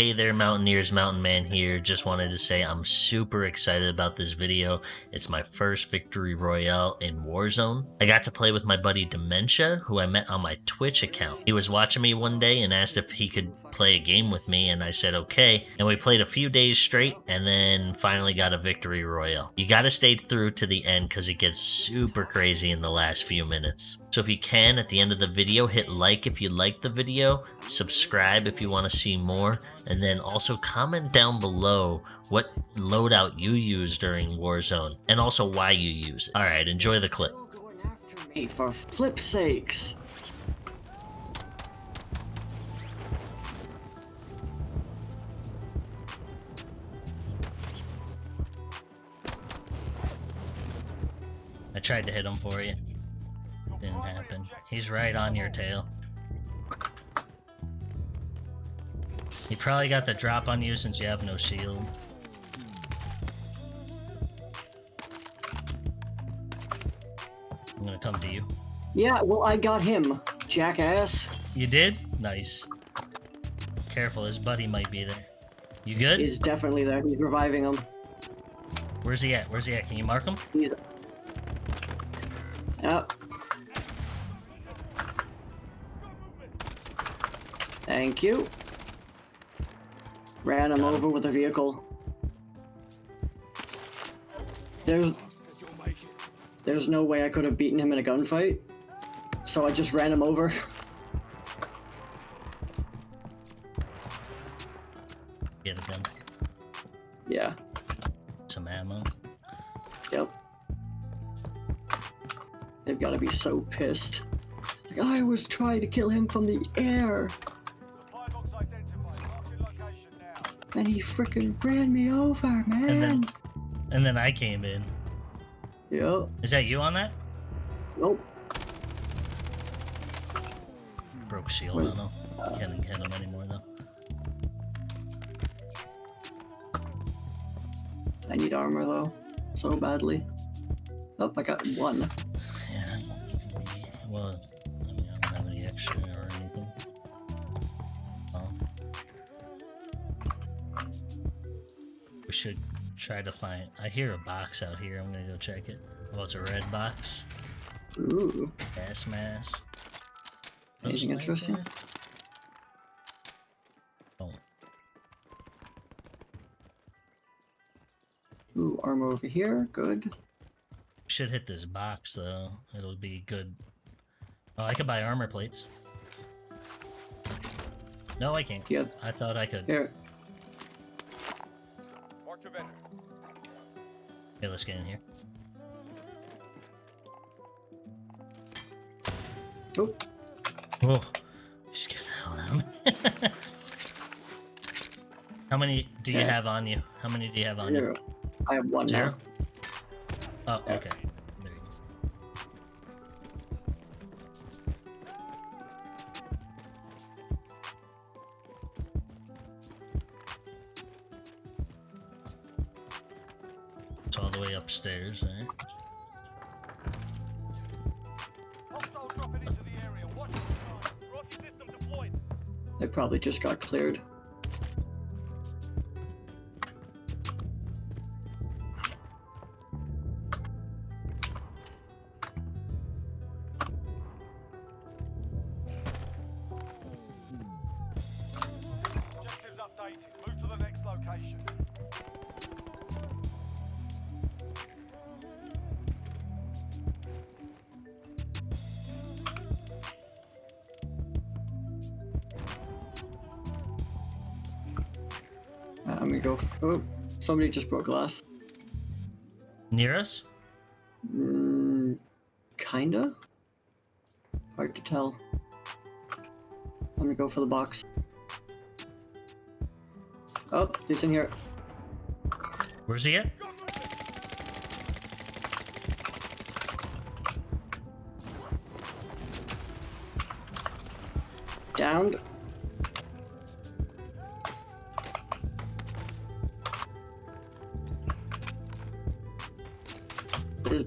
Hey there, Mountaineers, Mountain Man here. Just wanted to say I'm super excited about this video. It's my first Victory Royale in Warzone. I got to play with my buddy Dementia, who I met on my Twitch account. He was watching me one day and asked if he could play a game with me, and I said okay. And we played a few days straight, and then finally got a Victory Royale. You gotta stay through to the end because it gets super crazy in the last few minutes. So if you can, at the end of the video, hit like if you like the video, subscribe if you want to see more, and then also comment down below what loadout you use during Warzone, and also why you use it. Alright, enjoy the clip. Me for flip sakes. I tried to hit him for you. Didn't happen. He's right on your tail. He probably got the drop on you since you have no shield. I'm gonna come to you. Yeah, well, I got him, jackass. You did? Nice. Careful, his buddy might be there. You good? He's definitely there. He's reviving him. Where's he at? Where's he at? Can you mark him? He's. Yep. Thank you. Ran him over with a vehicle. There's. There's no way I could have beaten him in a gunfight. So I just ran him over. Get a gun. yeah. Some ammo. Yep. They've got to be so pissed. Like, I was trying to kill him from the air, and he freaking ran me over, man. And then, and then I came in. Yep. Is that you on that? Nope. Broke shield Wait, on him. Can't hit him anymore though. I need armor though, so badly. Oh, I got one. Yeah. Well, we should try to find. I hear a box out here. I'm gonna go check it. Oh, it's a red box. Ooh. Gas mask. Anything interesting? Oh, Ooh, armor over here. Good. should hit this box though. It'll be good. Oh, I could buy armor plates. No, I can't. Yeah. I thought I could. Here. Okay, let's get in here. Oh, Whoa. You scared the hell out of me. How many do you Okay. have on you? How many do you have on zero. I have one you? now. Zero? Oh, okay. Eh? system deployed. They probably just got cleared. I'm go. oh, somebody just broke glass. Near us? Mm, kinda. Hard to tell. I'm gonna go for the box. Oh, he's in here. Where's he at? Downed.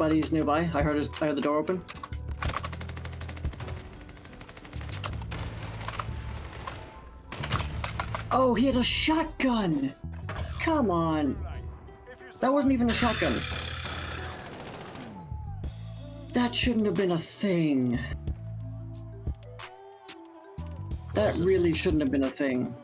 Buddy's nearby. I heard his. I heard the door open. Oh, he had a shotgun! Come on. That wasn't even a shotgun. That shouldn't have been a thing. That really shouldn't have been a thing.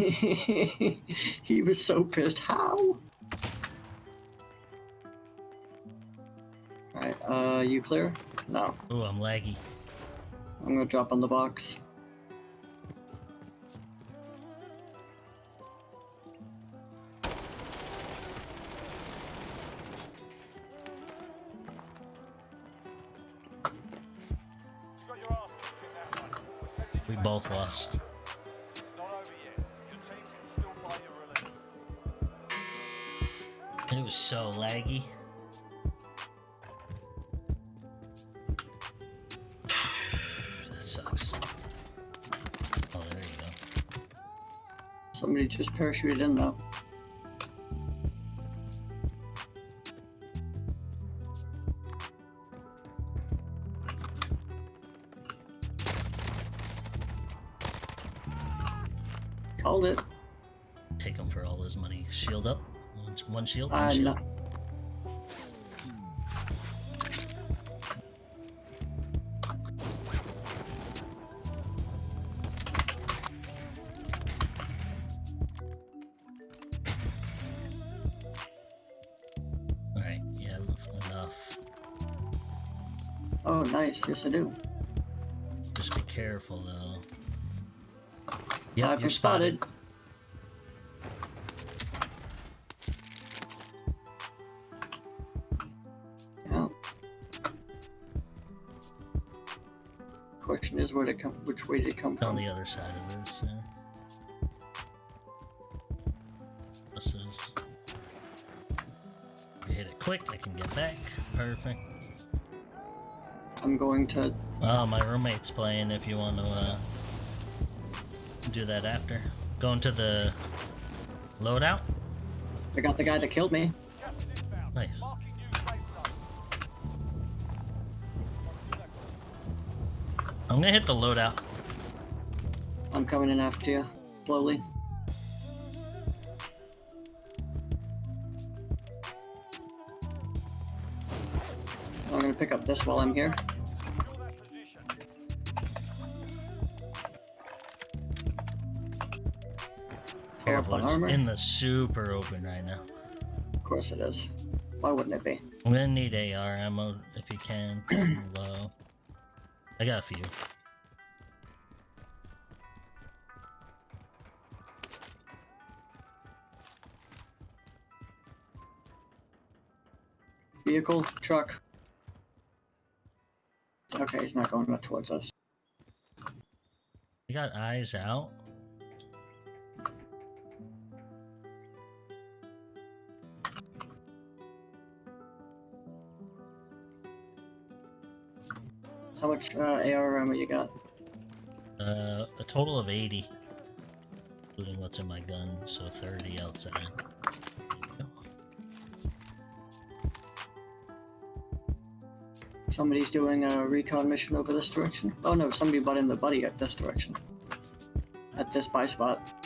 he was so pissed. How? Alright, uh, you clear? No. Oh, I'm laggy. I'm gonna drop on the box. We both your was so laggy. that sucks. Oh, there you go. Somebody just parachuted in though. Called it. Take him for all his money. Shield up. One, shield. One Uh, shield. no. All right. Yeah. Enough. Oh, nice. Yes, I do. Just be careful though. Yeah, I've you're been spotted. spotted. Is, where come? Which way did it come It's on the other side of this. Yeah. This is. You hit it quick, I can get back. Perfect. I'm going to. Oh, my roommate's playing. If you want to uh, do that after, going to the loadout. I got the guy that killed me. Gas is inbound. Nice. I'm gonna hit the loadout. I'm coming in after you, slowly. I'm gonna pick up this while I'm here. Secure that position. Full up Careful, on it's armor. in the super open right now. Of course it is. Why wouldn't it be? I'm gonna need AR ammo if you can. Low. I got a few. Vehicle, truck. Okay, he's not going up towards us. You got eyes out. How much uh, AR ammo you got? Uh, a total of 80. Including what's in my gun, so 30 outside. Somebody's doing a recon mission over this direction. Oh no, somebody bought in the buddy at this direction. At this buy spot.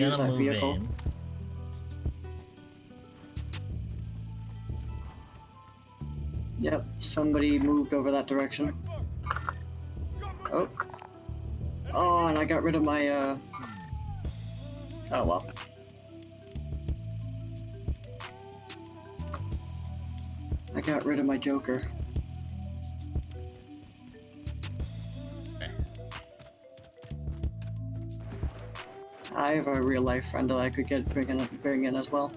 Use move vehicle. in. Yep, somebody moved over that direction. Oh. Oh, and I got rid of my, uh... Oh, well. I got rid of my Joker. I have a real life friend that I could get bring in, bring in as well.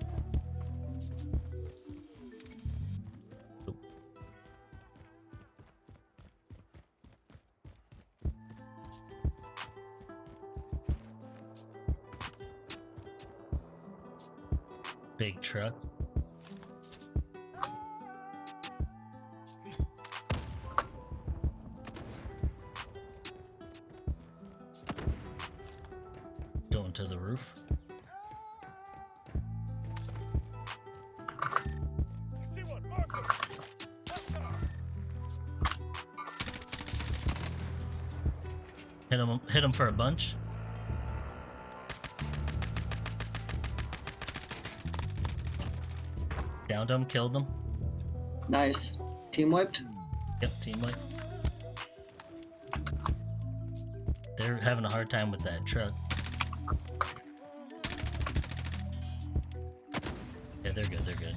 Downed him, killed him. Nice. Team wiped? Yep, team wipe. They're having a hard time with that truck. Yeah, they're good, they're good.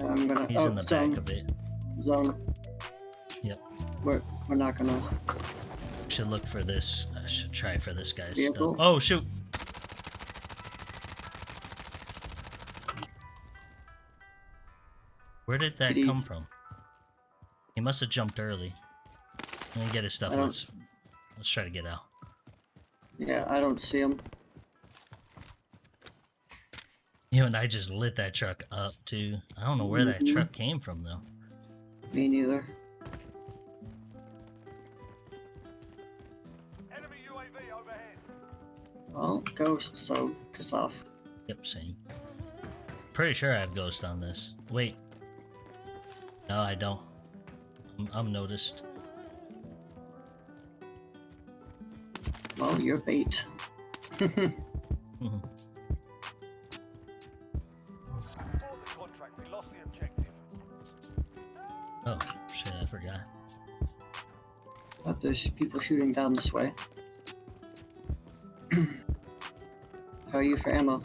I'm gonna. He's oh, in the zone. back of it. Zone. Yep. We're, we're not gonna. Should look for this. I should try for this guy's Vehicle? stuff. Oh shoot! Where did that Did he- come from? He must have jumped early. Let me get his stuff. I Let's let's try to get out. Yeah, I don't see him. You and I just lit that truck up too. I don't know where that Mhm. truck came from though. Me neither. Enemy UAV overhead. Well, ghost, so piss off. Yep, same. Pretty sure I have ghost on this. Wait. No, I don't. I'm, I'm noticed. Well, you're bait. Mhm. Support the contract. We lost the objective. Oh shit! I forgot. But there's people shooting down this way. How are you for ammo?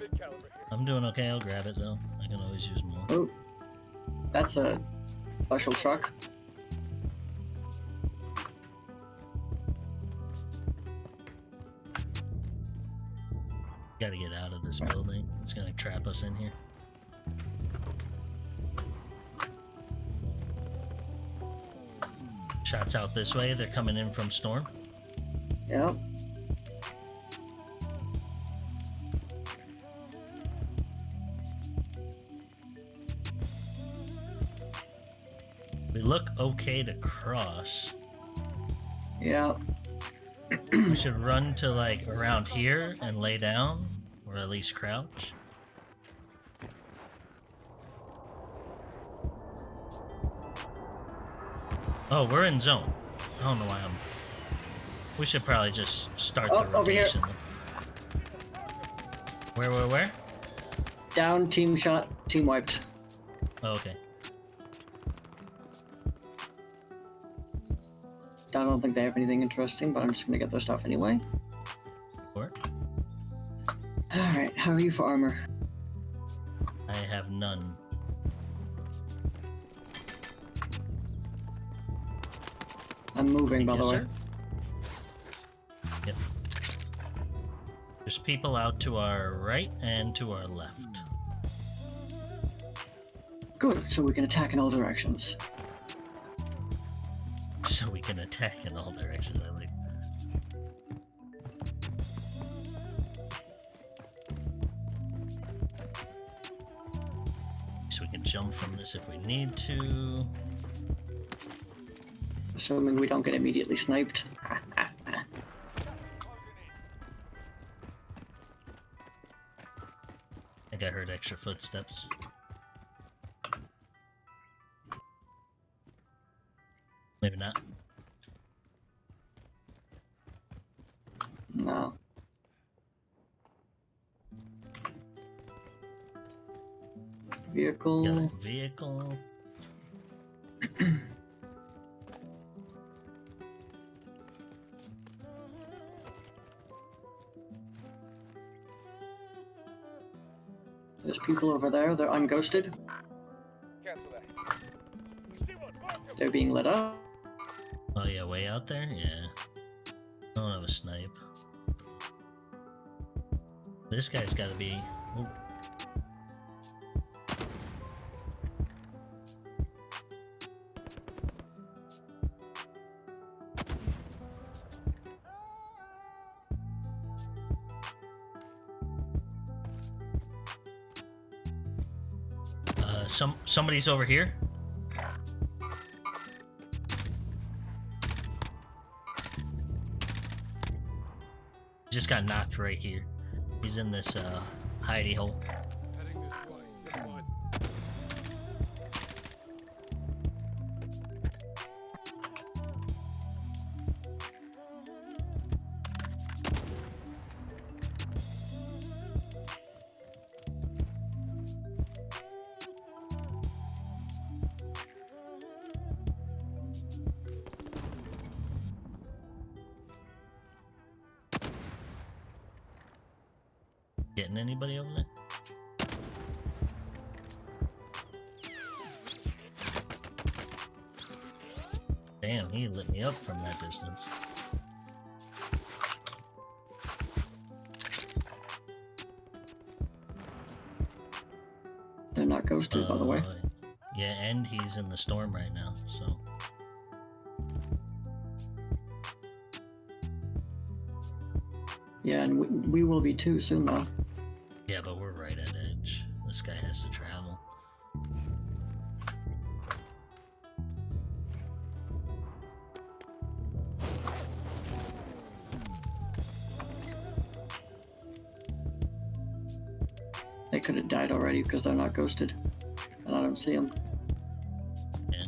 Mid caliber here. I'm doing okay. I'll grab it though. I can always use more. Oh, that's a special truck. Gotta get out of this building. It's gonna trap us in here. Shots out this way. They're coming in from storm. Yep. Okay to cross. Yeah. We should run to like around here and lay down, or at least crouch. Oh, we're in zone. I don't know why I'm. We should probably just start Oh, the over here. rotation. Where, where, where? Down, team shot, team wiped. Oh, okay. I don't think they have anything interesting, but I'm just gonna get their stuff anyway. Or Alright, how are you for armor? I have none. I'm moving, by the way. sir. Yep. There's people out to our right and to our left. Good, so we can attack in all directions. So we can attack in all directions, I like. So we can jump from this if we need to. Assuming we don't get immediately sniped. I think I heard extra footsteps. Maybe not. Vehicle. Vehicle. There's people over there. They're unghosted. Cancel that. You see one? Mark him. They're being lit up. Oh yeah, way out there? Yeah. I don't have a snipe. This guy's got to be. Ooh. Somebody's over here. Just got knocked right here. He's in this uh, hidey hole. Anybody over there? Damn, he lit me up from that distance. They're not ghosted, by the way. Uh, Yeah, and he's in the storm right now, so. Yeah, and we, we will be too soon, though. Could have died already because they're not ghosted. And I don't see them. Yeah.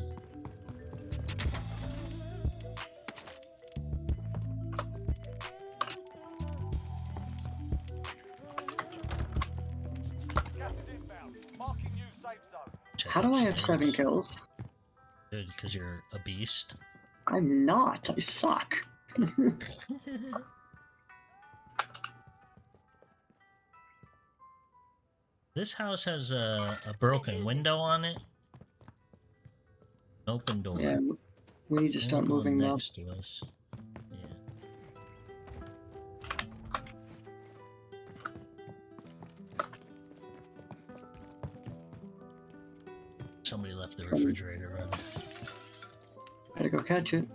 Gas is inbound. Marking you safe zone. Check How do I have seven kills? Good, because you're a beast. I'm not. I suck. this house has a, a broken window on it. Open door. Yeah, we need to start And one moving now. next to us. Yeah. Somebody left the refrigerator running. Better go catch it.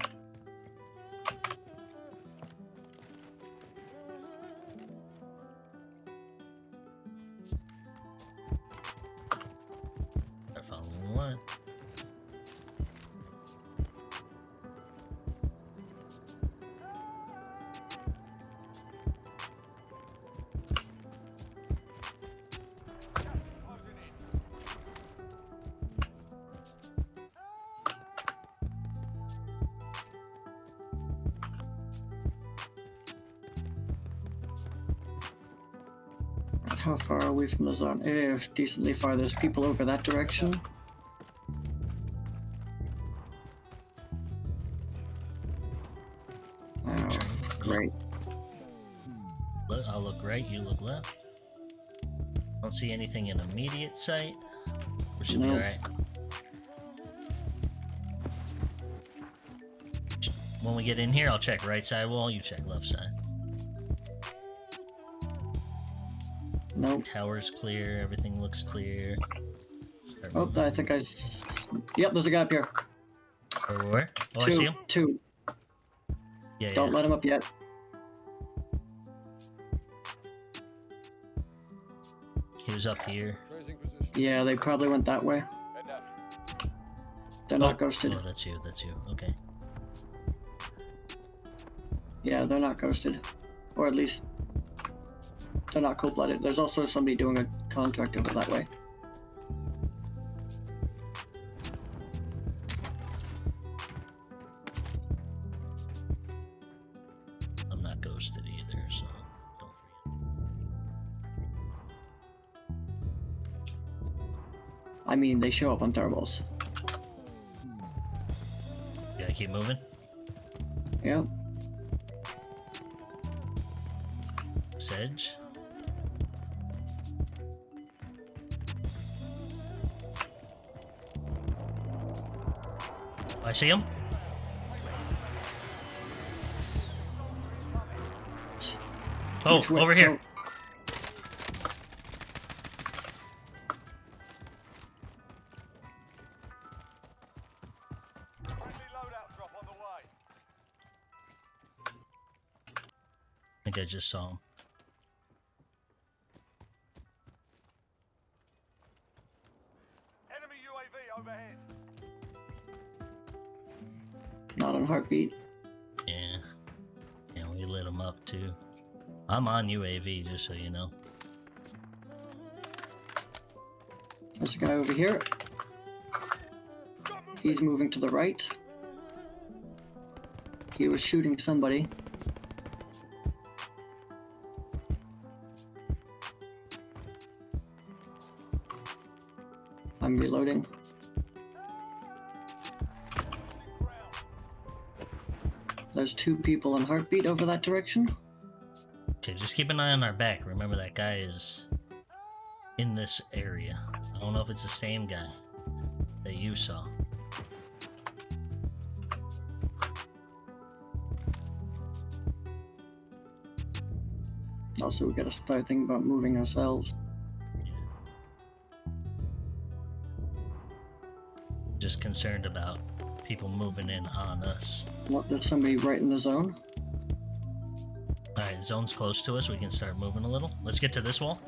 How far are we from the zone? Eh, decently far. There's people over that direction. Oh, great. I'll look right, you look left. Don't see anything in immediate sight. We should be alright. When we get in here, I'll check right side wall, you check left side. Nope. Tower's clear, everything looks clear. Start Oh, moving. I think I... Yep, there's a guy up here. Where, where? Oh, I two, see him. two. Yeah, Don't yeah. let him up yet. He was up here. Yeah, they probably went that way. They're not oh, ghosted. Oh, that's you, that's you. Okay. Yeah, they're not ghosted. Or at least they're not cold blooded. There's also somebody doing a contract over that way. I'm not ghosted either, so don't forget. I mean, they show up on thermals. Yeah, keep moving. Yeah. Sedge. see him. Oh, over here. Oh. I think I just saw him. On heartbeat. Yeah. Yeah, we lit him up too. I'm on UAV, just so you know. There's a guy over here. He's moving to the right. He was shooting somebody. I'm reloading. There's two people on heartbeat over that direction. Okay, just keep an eye on our back. Remember that guy is in this area. I don't know if it's the same guy that you saw. Also, we gotta start thinking about moving ourselves. Just concerned about people moving in on us. What, there's somebody right in the zone? Alright, zone's close to us. We can start moving a little. Let's get to this wall.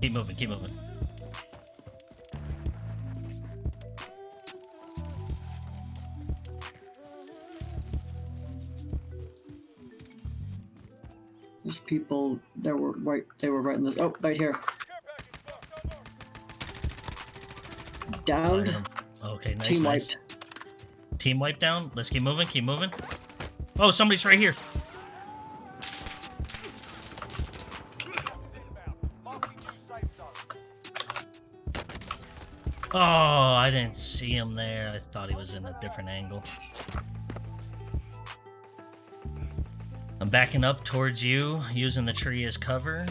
Keep moving, keep moving. There's people that were right. They were right in this. Oh, right here. Downed. Alright, um, Okay, nice, Team nice. wiped. Team wipe down. Let's keep moving, keep moving. Oh, somebody's right here. Inbound. Marking new safe zone. Oh, I didn't see him there. I thought he was in a different angle. I'm backing up towards you, using the tree as cover.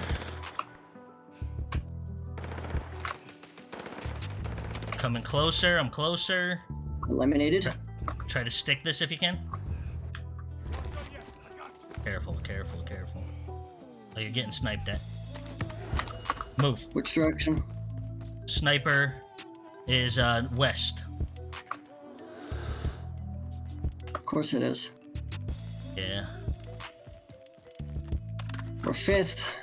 Coming closer, I'm closer. Eliminated. Try to stick this if you can. Careful, careful, careful. Oh, you're getting sniped at. Move. Which direction? Sniper is uh, west. Of course it is. Yeah. We're fifth.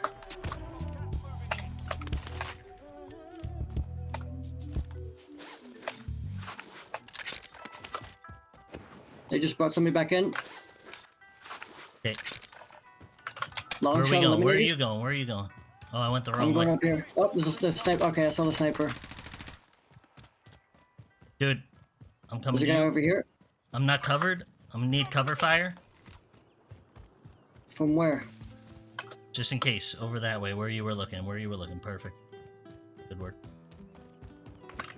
They just brought somebody back in. Okay. Long Where are we going? Where are you going? Where are you going? Oh, I went the wrong I'm going way. up here. Oh, there's a, there's a sniper. Okay, I saw the sniper. Dude, I'm coming There's a guy over here. I'm not covered. I'm gonna need cover fire. From where? Just in case. Over that way, where you were looking. Where you were looking. Perfect. Good work.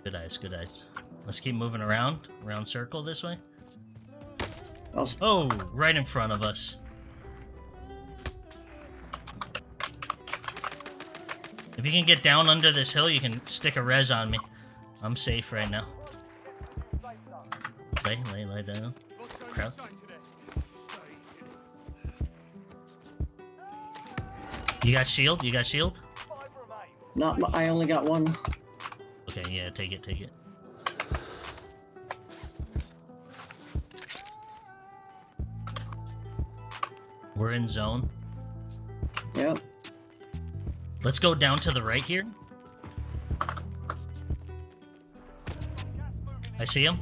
Good eyes, good eyes. Let's keep moving around. Round circle this way. Oh, Oh, right in front of us. If you can get down under this hill, you can stick a res on me. I'm safe right now. Lay, lay, lay down. Crowd. You got shield? You got shield? Not. I only got one. Okay, yeah, take it, take it. We're in zone. Yep. Let's go down to the right here. I see him.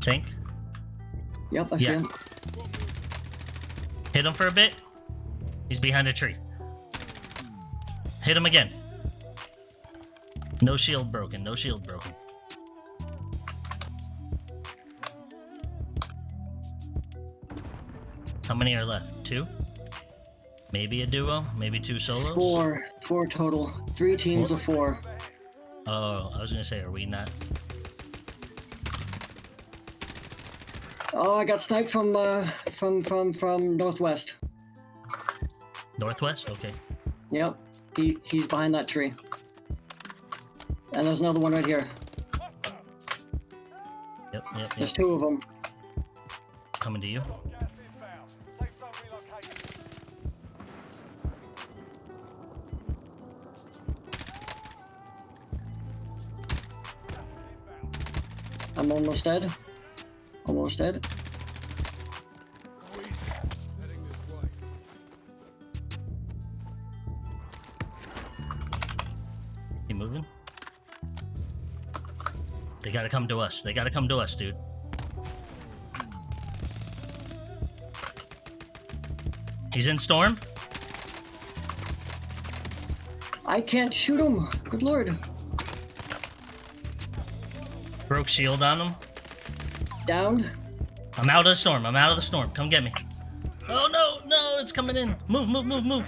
Think. Yep. I see him. Hit him for a bit. He's behind a tree. Hit him again. No shield broken. No shield broken. How many are left? Two? Maybe a duo? Maybe two solos? Four. Four total. Three teams of four. Oh, I was gonna say, are we not? Oh, I got sniped from uh from from from northwest. Northwest? Okay. Yep. He he's behind that tree. And there's another one right here. Yep, yep, There's two of them. Coming to you. I'm almost dead. Almost dead. He moving. They gotta come to us. They gotta come to us, dude. He's in storm. I can't shoot him. Good lord. Broke shield on him. Down. I'm out of the storm. I'm out of the storm. Come get me. Oh no, no, it's coming in. Move, move, move, move.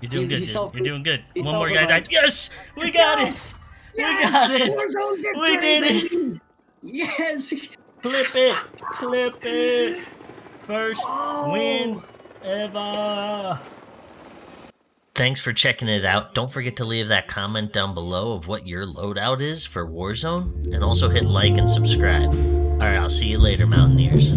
You're doing good. You're doing good. One more guy died. Yes, we got Yes! it. Yes! We got it. Warzone We did it. baby! Yes! Clip it. Clip it. First Oh! win ever. Thanks for checking it out. Don't forget to leave that comment down below of what your loadout is for Warzone, and also hit like and subscribe. All right, I'll see you later, Mountaineers.